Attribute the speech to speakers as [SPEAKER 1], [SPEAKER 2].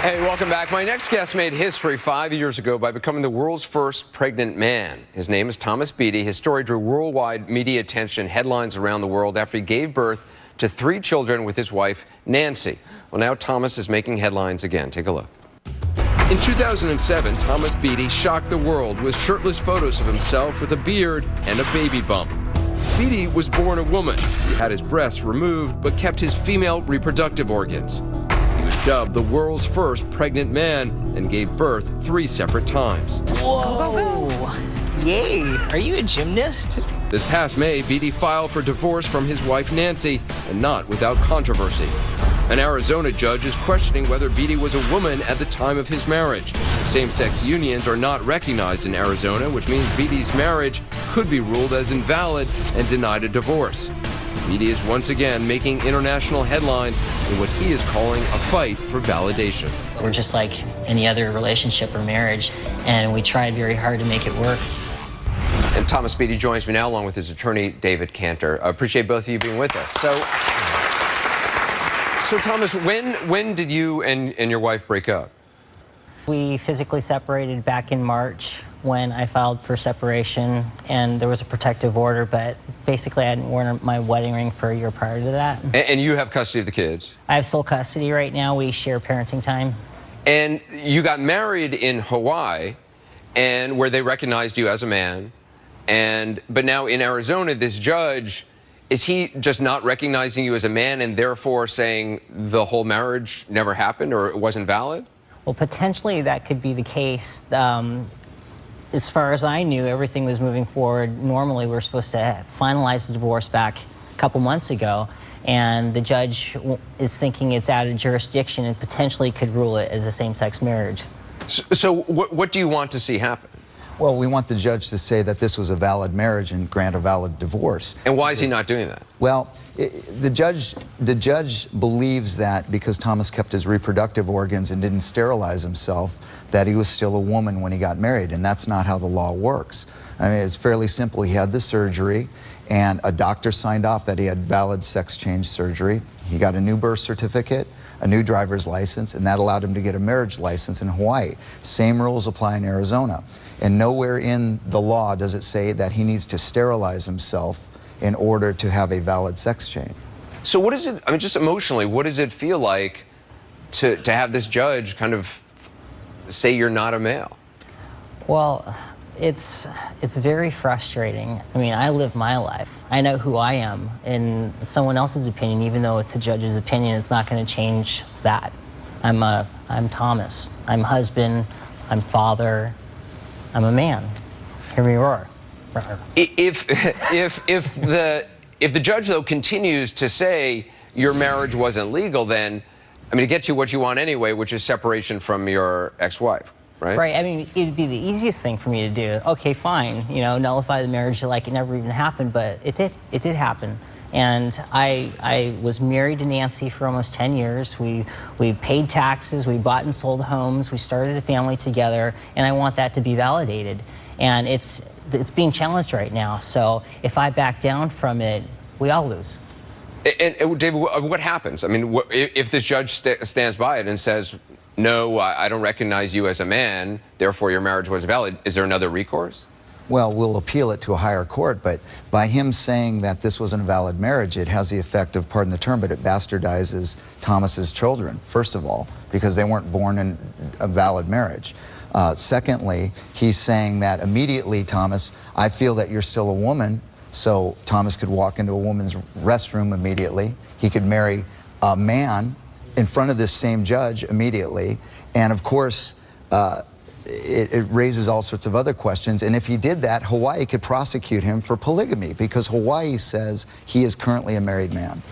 [SPEAKER 1] Hey, welcome back. My next guest made history five years ago by becoming the world's first pregnant man. His name is Thomas Beatie. His story drew worldwide media attention, headlines around the world after he gave birth to three children with his wife, Nancy. Well, now Thomas is making headlines again. Take a look. In 2007, Thomas Beatie shocked the world with shirtless photos of himself with a beard and a baby bump. Beatie was born a woman. He had his breasts removed but kept his female reproductive organs dubbed the world's first pregnant man and gave birth three separate times.
[SPEAKER 2] Whoa! Yay! Are you a gymnast?
[SPEAKER 1] This past May, Beatie filed for divorce from his wife Nancy, and not without controversy. An Arizona judge is questioning whether Beatie was a woman at the time of his marriage. Same-sex unions are not recognized in Arizona, which means Beatie's marriage could be ruled as invalid and denied a divorce. Beatie is once again making international headlines in what he is calling a fight for validation.
[SPEAKER 2] We're just like any other relationship or marriage, and we tried very hard to make it work.
[SPEAKER 1] And Thomas Beatie joins me now along with his attorney, David Cantor. I appreciate both of you being with us. So, so Thomas, when, when did you and, and your wife break up?
[SPEAKER 2] We physically separated back in March when I filed for separation, and there was a protective order, but basically I hadn't worn my wedding ring for a year prior to that.
[SPEAKER 1] And, and you have custody of the kids?
[SPEAKER 2] I have sole custody right now. We share parenting time.
[SPEAKER 1] And you got married in Hawaii, and where they recognized you as a man, and but now in Arizona, this judge is he just not recognizing you as a man and therefore saying the whole marriage never happened or it wasn't valid?
[SPEAKER 2] Well, potentially that could be the case. Um, as far as I knew, everything was moving forward. Normally, we are supposed to finalize the divorce back a couple months ago, and the judge is thinking it's out of jurisdiction and potentially could rule it as a same-sex marriage.
[SPEAKER 1] So, so what, what do you want to see happen?
[SPEAKER 3] Well, we want the judge to say that this was a valid marriage and grant a valid divorce.
[SPEAKER 1] And why is he not doing that?
[SPEAKER 3] Well, it, the judge the judge believes that because Thomas kept his reproductive organs and didn't sterilize himself, that he was still a woman when he got married, and that's not how the law works. I mean, it's fairly simple. He had the surgery, and a doctor signed off that he had valid sex change surgery. He got a new birth certificate, a new driver's license, and that allowed him to get a marriage license in Hawaii. Same rules apply in Arizona. And nowhere in the law does it say that he needs to sterilize himself in order to have a valid sex change.
[SPEAKER 1] So what is it, I mean, just emotionally, what does it feel like to, to have this judge kind of say you're not a male?
[SPEAKER 2] Well, it's it's very frustrating. I mean, I live my life. I know who I am, and someone else's opinion, even though it's a judge's opinion, it's not going to change that. I'm a I'm Thomas. I'm husband. I'm father. I'm a man. Hear me roar.
[SPEAKER 1] If if if the if the judge though continues to say your marriage wasn't legal, then I mean it gets you what you want anyway, which is separation from your ex-wife right?
[SPEAKER 2] Right. I mean, it'd be the easiest thing for me to do. Okay, fine. You know, nullify the marriage like it never even happened, but it did. It did happen. And I, I was married to Nancy for almost 10 years. We, we paid taxes, we bought and sold homes, we started a family together, and I want that to be validated. And it's, it's being challenged right now. So if I back down from it, we all lose.
[SPEAKER 1] And, and David, what happens? I mean, if this judge st stands by it and says, no, I don't recognize you as a man, therefore your marriage was valid, is there another recourse?
[SPEAKER 3] Well, we'll appeal it to a higher court, but by him saying that this was an invalid marriage, it has the effect of, pardon the term, but it bastardizes Thomas's children, first of all, because they weren't born in a valid marriage. Uh, secondly, he's saying that immediately, Thomas, I feel that you're still a woman, so Thomas could walk into a woman's restroom immediately. He could marry a man in front of this same judge immediately. And of course, uh, it, it, raises all sorts of other questions. And if he did that, Hawaii could prosecute him for polygamy because Hawaii says he is currently a married man.